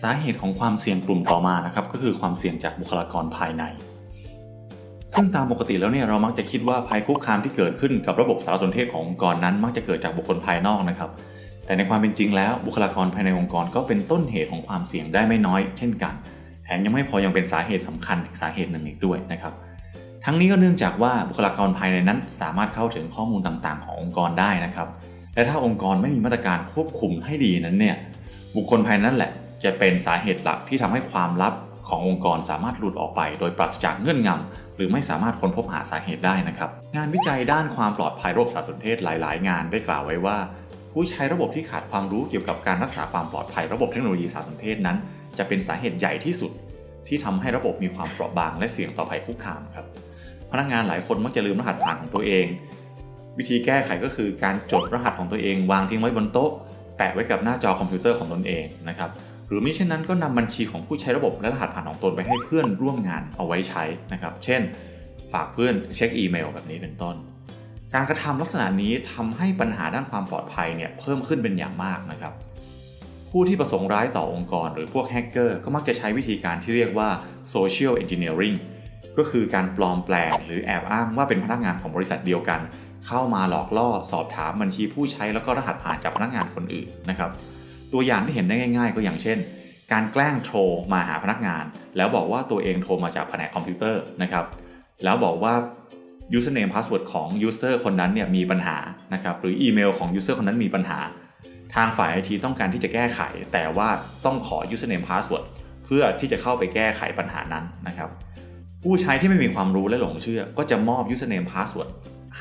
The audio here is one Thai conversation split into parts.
สาเหตุของความเสี่ยงกลุ่มต่อมานะครับก็คือความเสี่ยงจากบุคลากรภายใน ซึ่งตามปกติแล้วเนี่ยเรามักจะคิดว่าภัยคุกคามที่เกิดขึ้นกับระบบสารสนเทศขององค์กรนั้น มักจะเกิดจากบุคคลภายนอกนะครับ แต่ในความเป็นจริงแล้วบุคลากรภายในองค์กรก็เป็นต้นเหตุของความเสี่ยงได้ไม่น้อย เช่นกันแถมยังไม่พอยังเป็นสาเหตุสำคัญอีกสาเหตุหนึ่งอีกด้วยนะครับทั้งนี้ก็เนื่องจากว่าบุคลากรภายในนั้น สามารถเข้าถึงข้อมูลต่างๆ ขององค์กรได้นะครับ และถ้าองค์กรไม่มีมาตรการควบคุมให้ดีนั้นเนี่ยบุคคลภายนั้นแหละ จะเป็นสาเหตุหลักที่ทำให้ความลับขององค์กรสามารถหลุดออกไป โดยปราศจากเงื่อนงำหรือไม่สามารถค้นพบหาสาเหตุได้นะครับ งานวิจัยด้านความปลอดภัยระบบสารสนเทศหลาย ๆ งานได้กล่าวไว้ว่า ผู้ใช้ระบบที่ขาดความรู้เกี่ยวกับการรักษาความปลอดภัยระบบเทคโนโลยีสารสนเทศนั้น จะเป็นสาเหตุใหญ่ที่สุด ที่ทำให้ระบบมีความเปราะบางและเสี่ยงต่อภัยคุกคามครับพนักงานหลายคนมักจะลืมรหัสผ่านของตัวเอง วิธีแก้ไขก็คือการจดรหัสของตัวเอง วางทิ้งไว้บนโต๊ะ แปะไว้กับหน้าจอคอมพิวเตอร์ของตนเองนะครับ หรือมิเช่นนั้นก็นำบัญชีของผู้ใช้ระบบและรหัสผ่านของตนไปให้เพื่อนร่วมงานเอาไว้ใช้นะครับ เช่น ฝากเพื่อนเช็คอีเมลแบบนี้เป็นต้น การกระทำลักษณะนี้ทำให้ปัญหาด้านความปลอดภัยเนี่ยเพิ่มขึ้นเป็นอย่างมากนะครับ ผู้ที่ประสงค์ร้ายต่อองค์กร หรือพวกแฮกเกอร์ก็มักจะใช้วิธีการที่เรียกว่า social engineering ก็คือการปลอมแปลงหรือแอบอ้างว่าเป็นพนักงานของบริษัทเดียวกัน เข้ามาหลอกล่อสอบถามบัญชีผู้ใช้แล้วก็รหัสผ่านจากพนักงานคนอื่นนะครับ ตัวอย่างที่เห็นได้ง่าย ๆ ก็อย่างเช่น การแกล้งโทรมาหาพนักงาน แล้วบอกว่าตัวเองโทรมาจากแผนกคอมพิวเตอร์นะครับแล้วบอกว่า username password ของ user คนนั้นเนี่ยมีปัญหานะครับหรืออีเมลของ user คนนั้นมีปัญหา ทางฝ่าย IT ต้องการที่จะแก้ไข แต่ว่าต้องขอ username password เพื่อที่จะเข้าไปแก้ไขปัญหานั้นนะครับผู้ใช้ที่ไม่มีความรู้และหลงเชื่อ ก็จะมอบ username password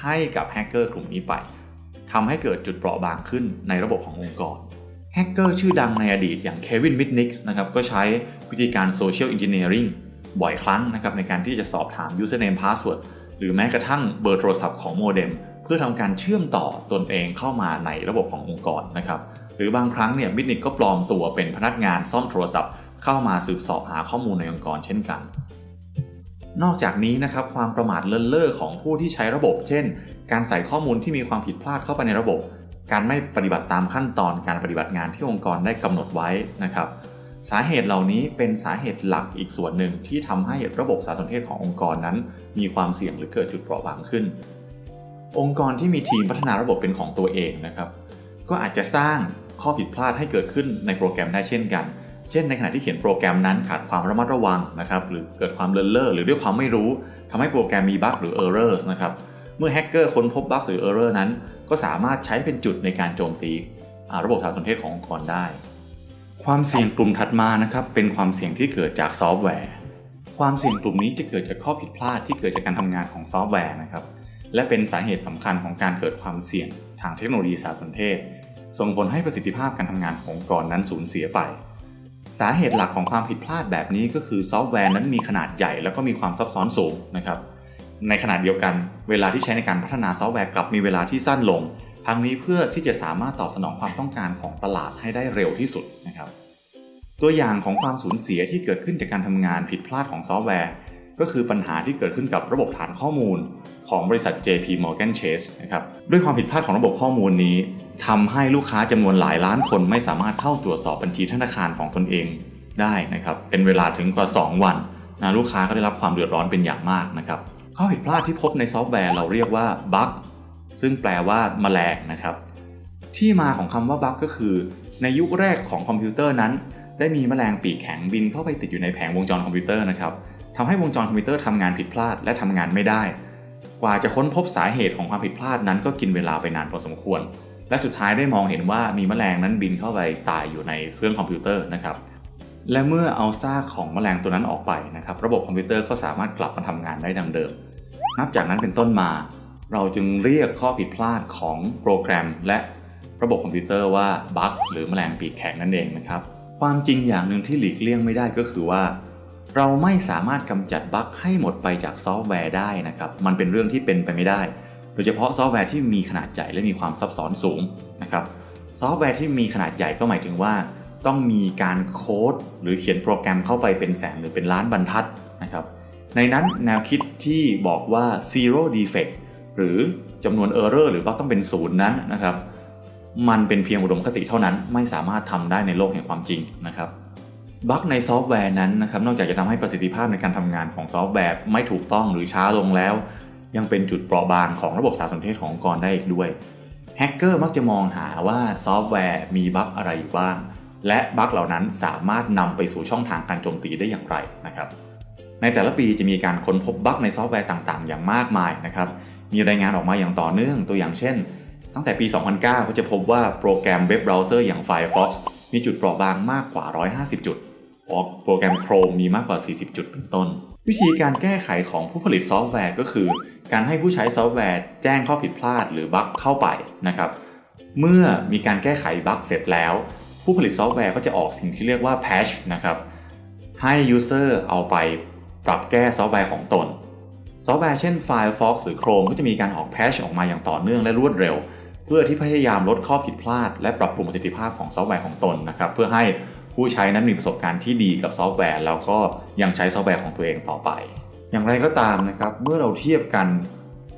ให้กับแฮกเกอร์กลุ่มนี้ไปทำให้เกิดจุดเปราะบางขึ้นในระบบขององค์กร แฮกเกอร์ชื่อดังในอดีตอย่างเควินมิตนิกนะครับก็ใช้วิธีการ social engineering บ่อยครั้งนะครับในการที่จะสอบถาม username password หรือแม้กระทั่งเบอร์โทรศัพท์ของโมเด็มเพื่อทำการเชื่อมต่อตนเองเข้ามาในระบบขององค์กรนะครับหรือบางครั้งเนี่ยมิดนิกก็ปลอมตัวเป็นพนักงานซ่อมโทรศัพท์ เข้ามาสืบสอบหาข้อมูลในองค์กรเช่นกัน นอกจากนี้นะครับความประมาทเลินเล่อของผู้ที่ใช้ระบบ เช่น การใส่ข้อมูลที่มีความผิดพลาดเข้าไปในระบบ การไม่ปฏิบัติตามขั้นตอนการปฏิบัติงานที่องค์กรได้กำหนดไว้นะครับ สาเหตุเหล่านี้เป็นสาเหตุหลักอีกส่วนหนึ่งที่ทำให้ระบบสารสนเทศขององค์กรนั้น มีความเสี่ยงหรือเกิดจุดเปราะบางขึ้น องค์กรที่มีทีมพัฒนาระบบเป็นของตัวเองนะครับ ก็อาจจะสร้างข้อผิดพลาดให้เกิดขึ้นในโปรแกรมได้เช่นกัน เช่น ในขณะที่เขียนโปรแกรมนั้นขาดความระมัดระวังนะครับ หรือเกิดความเลินเล่อหรือด้วยความไม่รู้ทำให้โปรแกรมมีบั๊กหรือ errors นะครับเมื่อแฮกเกอร์ค้นพบบั๊กหรือ error นั้น ก็สามารถใช้เป็นจุดในการโจมตีระบบสารสนเทศขององค์กรได้ ความเสี่ยงกลุ่มถัดมานะครับเป็นความเสี่ยงที่เกิดจากซอฟต์แวร์ ความเสี่ยงกลุ่มนี้จะเกิดจากข้อผิดพลาดที่เกิดจากการทำงานของซอฟต์แวร์นะครับและเป็นสาเหตุสำคัญของการเกิดความเสี่ยงทางเทคโนโลยีสารสนเทศ ส่งผลให้ประสิทธิภาพการทำงานขององค์กรนั้นสูญเสียไป สาเหตุหลักของความผิดพลาดแบบนี้ก็คือซอฟต์แวร์นั้นมีขนาดใหญ่แล้วก็มีความซับซ้อนสูงนะครับ ในขณะเดียวกัน เวลาที่ใช้ในการพัฒนาซอฟต์แวร์กลับมีเวลาที่สั้นลง ทั้งนี้เพื่อที่จะสามารถตอบสนองความต้องการของตลาดให้ได้เร็วที่สุดนะครับ ตัวอย่างของความสูญเสียที่เกิดขึ้นจากการทำงานผิดพลาดของซอฟต์แวร์ ก็คือปัญหาที่เกิดขึ้นกับระบบฐานข้อมูล ของบริษัท JP Morgan Chase นะครับด้วยความผิดพลาดของระบบข้อมูลนี้ทำให้ลูกค้าจำนวนหลายล้านคนไม่สามารถเข้าตรวจสอบบัญชีธนาคารของตนเองได้นะครับเป็นเวลาถึงกว่า 2 วันนะลูกค้าก็ได้รับความเดือดร้อนเป็นอย่างมากนะครับ ข้อผิดพลาดที่พบในซอฟต์แวร์เราเรียกว่าบั๊กซึ่งแปลว่าแมลงนะครับ ที่มาของคำว่าบั๊กก็คือ ในยุคแรกของคอมพิวเตอร์นั้น ได้มีแมลงปีกแข็งบินเข้าไปติดอยู่ในแผงวงจรคอมพิวเตอร์นะครับทำให้วงจรคอมพิวเตอร์ทำงานผิดพลาดและทำงานไม่ได้ กว่าจะค้นพบสาเหตุของความผิดพลาดนั้นก็กินเวลาไปนานพอสมควร และสุดท้ายได้มองเห็นว่ามีแมลงนั้นบินเข้าไปตายอยู่ในเครื่องคอมพิวเตอร์นะครับและเมื่อเอาซากของแมลงตัวนั้นออกไปนะครับ ระบบคอมพิวเตอร์ก็สามารถกลับมาทำงานได้ดังเดิม นับจากนั้นเป็นต้นมา เราจึงเรียกข้อผิดพลาดของโปรแกรม และระบบคอมพิวเตอร์ว่าบั๊กหรือแมลงปีกแข็งนั่นเองนะครับ ความจริงอย่างหนึ่งที่หลีกเลี่ยงไม่ได้ก็คือว่า เราไม่สามารถกำจัดบั๊กให้หมดไปจากซอฟต์แวร์ได้นะครับ มันเป็นเรื่องที่เป็นไปไม่ได้ โดยเฉพาะซอฟต์แวร์ที่มีขนาดใหญ่และมีความซับซ้อนสูงนะครับ ซอฟต์แวร์ที่มีขนาดใหญ่ก็หมายถึงว่า ต้องมีการโค้ดหรือเขียนโปรแกรมเข้าไปเป็นแสนหรือเป็นล้านบรรทัดนะครับ ดังนั้นแนวคิดที่บอกว่า zero defect หรือจำนวน error หรือบั๊กต้องเป็นศูนย์นั้นนะครับ มันเป็นเพียงอุดมคติเท่านั้น ไม่สามารถทำได้ในโลกแห่งความจริงนะครับบั๊กในซอฟต์แวร์นั้นนะครับนอกจากจะทำให้ประสิทธิภาพในการทำงานของซอฟต์แวร์ไม่ถูกต้องหรือช้าลงแล้ว ยังเป็นจุดเปราะบางของระบบสารสนเทศขององค์กรได้อีกด้วยแฮกเกอร์มักจะมองหาว่าซอฟต์แวร์มีบั๊กอะไรอยู่บ้าง และบั๊กเหล่านั้นสามารถนำไปสู่ช่องทางการโจมตีได้อย่างไรนะครับ ในแต่ละปีจะมีการค้นพบบั๊กในซอฟต์แวร์ต่างๆ อย่างมากมายนะครับ มีรายงานออกมาอย่างต่อเนื่องตัวอย่างเช่น ตั้งแต่ปี 2009 ก็จะพบว่าโปรแกรมเว็บเบราว์เซอร์อย่าง Firefox มีจุดเปราะบางมากกว่า 150 จุดโปรแกรม Chrome มีมากกว่า 40 จุดเป็นต้น วิธีการแก้ไขของผู้ผลิตซอฟต์แวร์ก็คือ การให้ผู้ใช้ซอฟต์แวร์แจ้งข้อผิดพลาดหรือบั๊กเข้าไปนะครับ เมื่อมีการแก้ไขบั๊กเสร็จแล้ว ผู้ผลิตซอฟต์แวร์ก็จะออกสิ่งที่เรียกว่า patch นะครับให้ user เอาไป ปรับแก้ซอฟต์แวร์ของตน ซอฟต์แวร์เช่น Firefox หรือ Chrome ก็จะมีการออก patch ออกมาอย่างต่อเนื่องและรวดเร็ว เพื่อที่พยายามลดข้อผิดพลาด และปรับปรุงประสิทธิภาพของซอฟต์แวร์ของตนนะครับเพื่อให้ผู้ใช้นั้นมีประสบการณ์ที่ดีกับซอฟต์แวร์ แล้วก็ยังใช้ซอฟต์แวร์ของตัวเองต่อไป อย่างไรก็ตามนะครับเมื่อเราเทียบกัน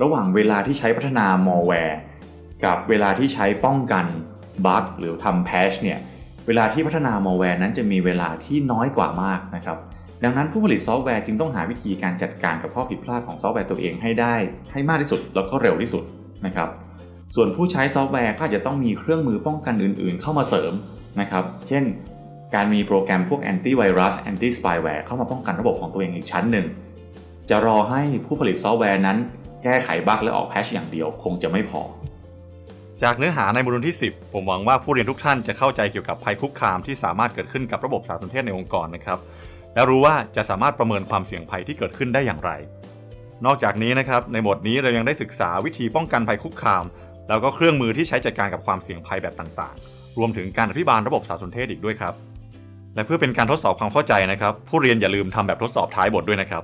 ระหว่างเวลาที่ใช้พัฒนามัลแวร์กับเวลาที่ใช้ป้องกันบั๊กหรือทำ patch เนี่ยเวลาที่พัฒนามัลแวร์นั้นจะมีเวลาที่น้อยกว่ามากนะครับ ดังนั้นผู้ผลิตซอฟต์แวร์จึงต้องหาวิธีการจัดการกับข้อผิดพลาดของซอฟต์แวร์ตัวเองให้ได้ ให้มากที่สุดแล้วก็เร็วที่สุดนะครับ ส่วนผู้ใช้ซอฟต์แวร์ก็อาจจะต้องมีเครื่องมือป้องกันอื่น ๆ เข้ามาเสริมนะครับ เช่น การมีโปรแกรมพวก antivirus anti-spyware เข้ามาป้องกันระบบของตัวเองอีกชั้นหนึ่ง จะรอให้ผู้ผลิตซอฟต์แวร์นั้น แก้ไขบั๊กและออกแพชอย่างเดียวคงจะไม่พอ จากเนื้อหาในบทเรียนที่ 10 ผมหวังว่าผู้เรียนทุกท่านจะเข้าใจเกี่ยวกับภัยคุกคามที่สามารถเกิดขึ้นกับระบบสารสนเทศในองค์กรนะครับ แล้วรู้ว่าจะสามารถประเมินความเสี่ยงภัยที่เกิดขึ้นได้อย่างไร นอกจากนี้นะครับในบทนี้เรายังได้ศึกษาวิธีป้องกันภัยคุกคาม แล้วก็เครื่องมือที่ใช้จัดการกับความเสี่ยงภัยแบบต่างๆ รวมถึงการอภิบาลระบบสารสนเทศอีกด้วยครับ และเพื่อเป็นการทดสอบความเข้าใจนะครับ ผู้เรียนอย่าลืมทำแบบทดสอบท้ายบทด้วยนะครับ